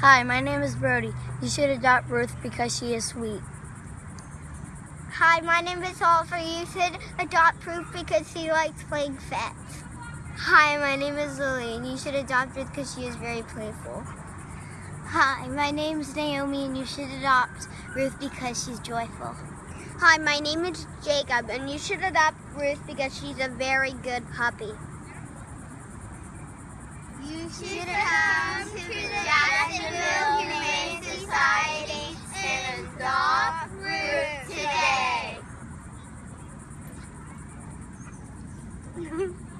Hi, my name is Brody. You should adopt Ruth because she is sweet. Hi, my name is Oliver. You should adopt Ruth because she likes playing fetch. Hi, my name is Lily, and you should adopt Ruth because she is very playful. Hi, my name is Naomi, and you should adopt Ruth because she's joyful. Hi, my name is Jacob, and you should adopt Ruth because she's a very good puppy. She succumbs to the Jacksonville Humane Society in a soft Ruth today.